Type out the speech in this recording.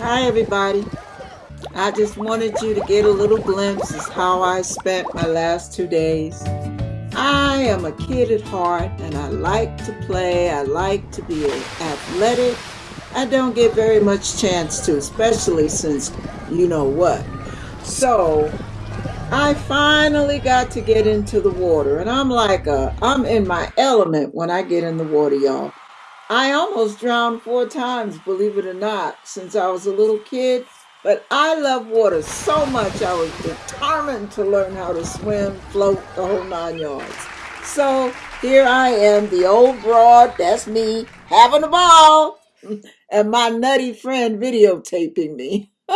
Hi, everybody. I just wanted you to get a little glimpse of how I spent my last two days. I am a kid at heart and I like to play. I like to be athletic. I don't get very much chance to, especially since you know what. So I finally got to get into the water and I'm like a, I'm in my element when I get in the water, y'all. I almost drowned four times, believe it or not, since I was a little kid. But I love water so much, I was determined to learn how to swim, float, the whole nine yards. So here I am, the old broad, that's me, having a ball, and my nutty friend videotaping me.